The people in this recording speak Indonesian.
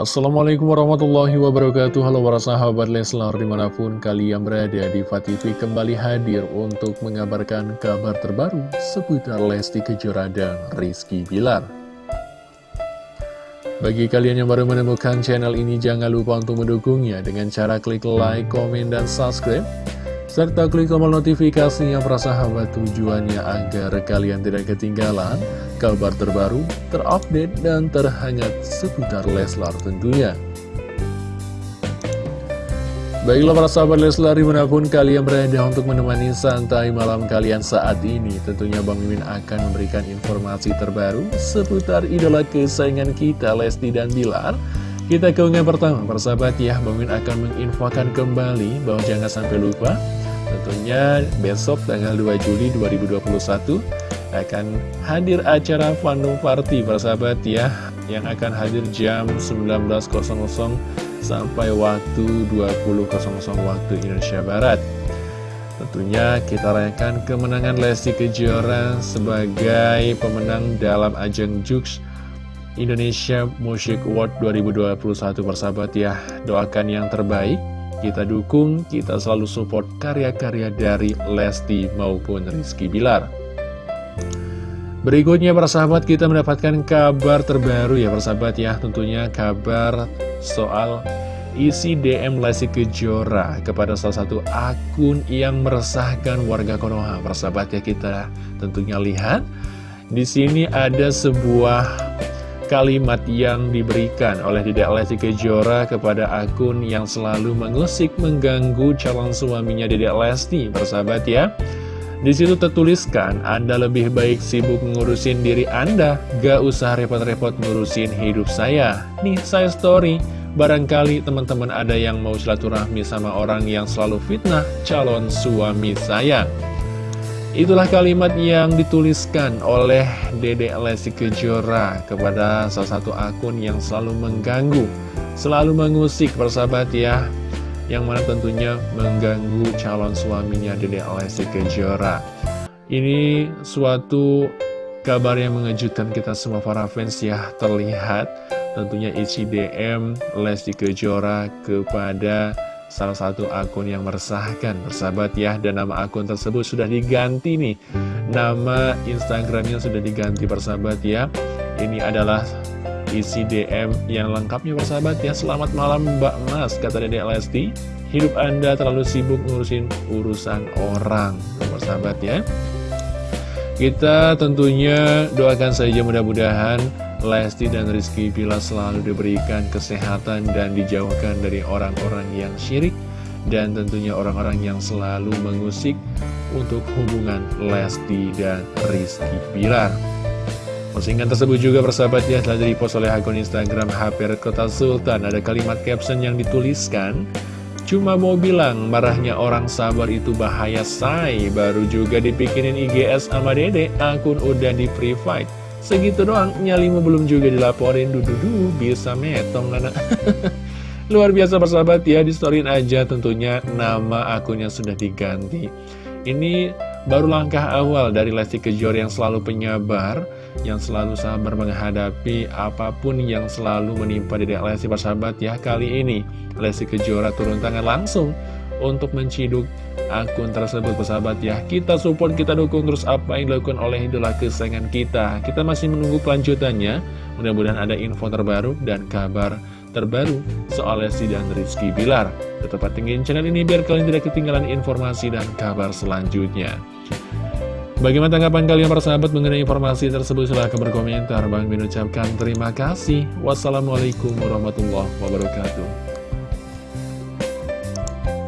Assalamualaikum warahmatullahi wabarakatuh. Halo para sahabat Leslar di mana pun kalian berada di TV kembali hadir untuk mengabarkan kabar terbaru seputar Lesti Kejora dan Rizky Bilar. Bagi kalian yang baru menemukan channel ini jangan lupa untuk mendukungnya dengan cara klik like, komen, dan subscribe serta klik tombol notifikasinya para sahabat tujuannya agar kalian tidak ketinggalan kabar terbaru, terupdate, dan terhangat seputar Leslar tentunya. Baiklah para sahabat Leslar di mana pun kalian berada untuk menemani santai malam kalian saat ini Tentunya Bang Mimin akan memberikan informasi terbaru seputar idola kesayangan kita Lesti dan Bilar Kita ke pertama para sahabat ya Bang Mimin akan menginfokan kembali bahwa jangan sampai lupa Tentunya besok tanggal 2 Juli 2021 akan hadir acara Fanu Party persahabat ya yang akan hadir jam 19.00 sampai waktu 20.00 waktu Indonesia Barat. Tentunya kita rayakan kemenangan Lesti Kejora sebagai pemenang dalam ajang Jux Indonesia Music Award 2021 persahabat ya. Doakan yang terbaik kita dukung, kita selalu support karya-karya dari Lesti maupun Rizky Bilar. Berikutnya para sahabat kita mendapatkan kabar terbaru ya sahabat ya. Tentunya kabar soal isi DM Lesti Kejora kepada salah satu akun yang meresahkan warga Konoha. Sahabat ya kita tentunya lihat. Di sini ada sebuah kalimat yang diberikan oleh Dedek Lesti Kejora kepada akun yang selalu mengusik mengganggu calon suaminya Dedek Lesti, persahabat ya. Di situ tertuliskan, Anda lebih baik sibuk ngurusin diri Anda, gak usah repot-repot ngurusin hidup saya. Nih, saya story. Barangkali teman-teman ada yang mau silaturahmi sama orang yang selalu fitnah calon suami saya. Itulah kalimat yang dituliskan oleh Dede Lesti Kejora kepada salah satu akun yang selalu mengganggu, selalu mengusik persahabat ya, yang mana tentunya mengganggu calon suaminya Dede Lesti Kejora. Ini suatu kabar yang mengejutkan kita semua para fans ya, terlihat tentunya isi DM Lesti Kejora kepada salah satu akun yang meresahkan bersahabat ya dan nama akun tersebut sudah diganti nih. Nama Instagramnya sudah diganti bersahabat ya. Ini adalah isi DM yang lengkapnya bersahabat ya. Selamat malam Mbak Mas kata Dede Lesti. Hidup Anda terlalu sibuk ngurusin urusan orang. Bersahabat ya. Kita tentunya doakan saja mudah-mudahan Lesti dan Rizky Bila selalu diberikan kesehatan dan dijauhkan dari orang-orang yang syirik dan tentunya orang-orang yang selalu mengusik untuk hubungan Lesti dan Rizky Bilar. Postingan tersebut juga persahabat ya telah dipost oleh akun Instagram HP Kota Sultan. Ada kalimat caption yang dituliskan, Cuma mau bilang marahnya orang sabar itu bahaya say Baru juga dipikinin IGS sama dede Akun udah di private Segitu doang, nyalimu belum juga dilaporin. Dududu, bisa metong anak Luar biasa persahabat ya, di storyin aja tentunya nama akunnya sudah diganti. Ini baru langkah awal dari Lesti Kejora yang selalu penyabar Yang selalu sabar menghadapi apa pun yang selalu menimpa Dedek Lesti persahabat ya. Kali ini Lesti Kejora turun tangan langsung untuk menciduk akun tersebut persahabat ya Kita support, kita dukung terus apa yang dilakukan oleh idola kesayangan kita Kita masih menunggu kelanjutannya Mudah-mudahan ada info terbaru dan kabar terbaru soal Lesti dan Rizky Bilar Tetap tinggiin channel ini biar kalian tidak ketinggalan informasi dan kabar selanjutnya Bagaimana tanggapan kalian para sahabat mengenai informasi tersebut? Silahkan berkomentar. Bang mengucapkan terima kasih. Wassalamualaikum warahmatullahi wabarakatuh.